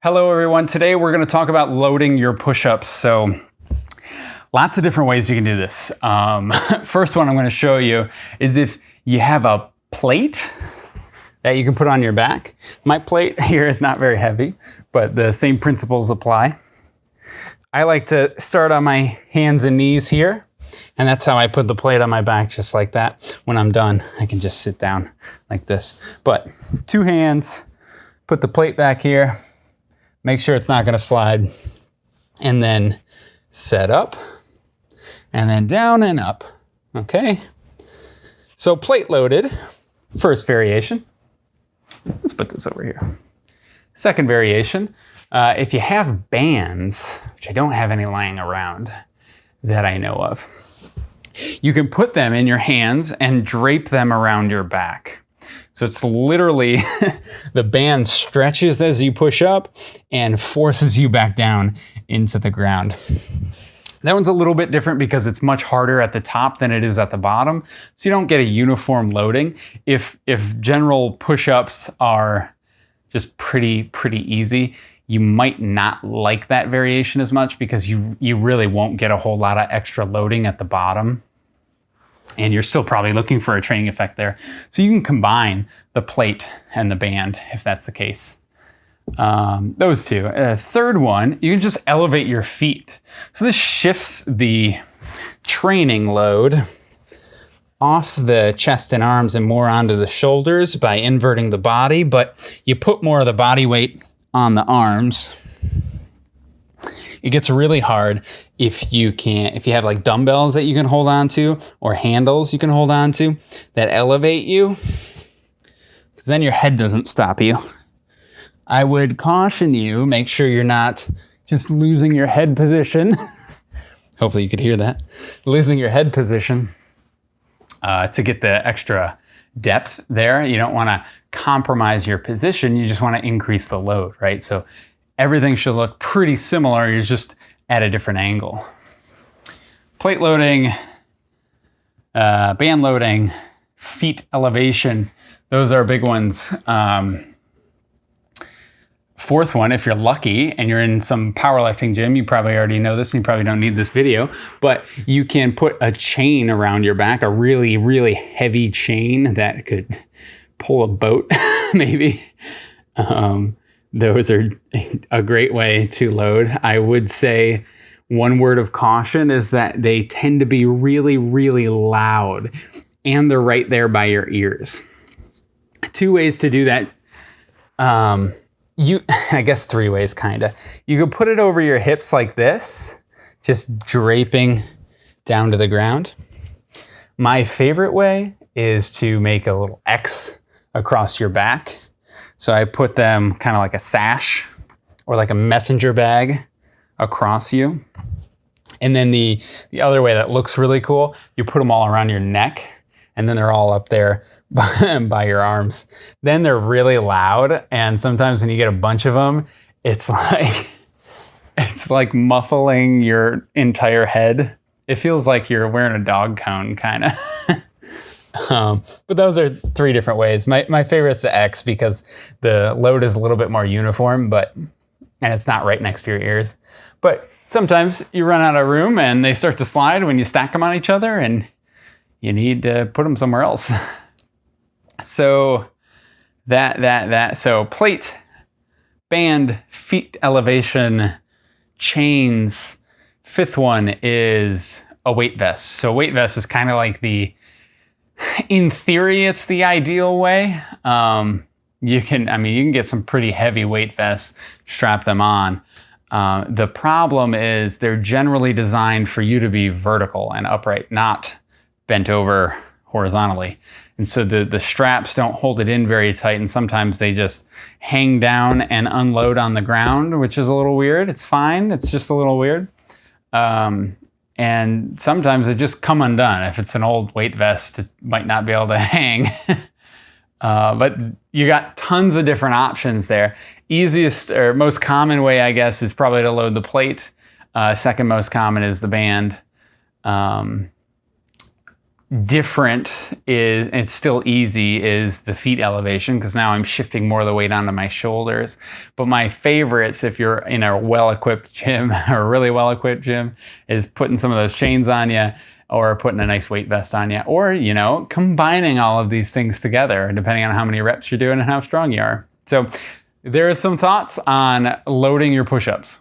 Hello everyone. Today we're going to talk about loading your push-ups. So lots of different ways you can do this. Um, first one I'm going to show you is if you have a plate that you can put on your back. My plate here is not very heavy, but the same principles apply. I like to start on my hands and knees here. And that's how I put the plate on my back, just like that. When I'm done, I can just sit down like this. But two hands, put the plate back here, make sure it's not gonna slide, and then set up, and then down and up, okay? So plate loaded, first variation. Let's put this over here. Second variation, uh, if you have bands, which I don't have any lying around that I know of, you can put them in your hands and drape them around your back. So it's literally the band stretches as you push up and forces you back down into the ground. That one's a little bit different because it's much harder at the top than it is at the bottom. So you don't get a uniform loading. If, if general push-ups are just pretty, pretty easy, you might not like that variation as much because you, you really won't get a whole lot of extra loading at the bottom. And you're still probably looking for a training effect there. So you can combine the plate and the band if that's the case. Um, those two. Uh, third one, you can just elevate your feet. So this shifts the training load off the chest and arms and more onto the shoulders by inverting the body, but you put more of the body weight on the arms. It gets really hard if you can't, if you have like dumbbells that you can hold on to or handles you can hold on to that elevate you, because then your head doesn't stop you. I would caution you, make sure you're not just losing your head position. Hopefully you could hear that. Losing your head position uh, to get the extra depth there. You don't want to compromise your position. You just want to increase the load, right? So everything should look pretty similar. You're just at a different angle. Plate loading, uh, band loading, feet elevation. Those are big ones. Um, Fourth one, if you're lucky and you're in some powerlifting gym, you probably already know this and you probably don't need this video, but you can put a chain around your back, a really, really heavy chain that could pull a boat, maybe. Um, those are a great way to load. I would say one word of caution is that they tend to be really, really loud and they're right there by your ears. Two ways to do that. Um, you, I guess three ways kind of. You could put it over your hips like this, just draping down to the ground. My favorite way is to make a little X across your back. So I put them kind of like a sash or like a messenger bag across you. And then the, the other way that looks really cool, you put them all around your neck and then they're all up there by, by your arms. Then they're really loud, and sometimes when you get a bunch of them, it's like it's like muffling your entire head. It feels like you're wearing a dog cone, kind of. um, but those are three different ways. My my favorite is the X because the load is a little bit more uniform, but and it's not right next to your ears. But sometimes you run out of room and they start to slide when you stack them on each other, and you need to put them somewhere else. so that, that, that, so plate, band, feet elevation, chains. Fifth one is a weight vest. So weight vest is kind of like the, in theory, it's the ideal way. Um, you can, I mean, you can get some pretty heavy weight vests, strap them on. Uh, the problem is they're generally designed for you to be vertical and upright, not bent over horizontally. And so the, the straps don't hold it in very tight and sometimes they just hang down and unload on the ground, which is a little weird. It's fine, it's just a little weird. Um, and sometimes it just come undone. If it's an old weight vest, it might not be able to hang. uh, but you got tons of different options there. Easiest or most common way, I guess, is probably to load the plate. Uh, second most common is the band. Um, different is it's still easy is the feet elevation because now I'm shifting more of the weight onto my shoulders. But my favorites, if you're in a well-equipped gym or really well-equipped gym, is putting some of those chains on you or putting a nice weight vest on you or you know combining all of these things together depending on how many reps you're doing and how strong you are. So there are some thoughts on loading your push-ups.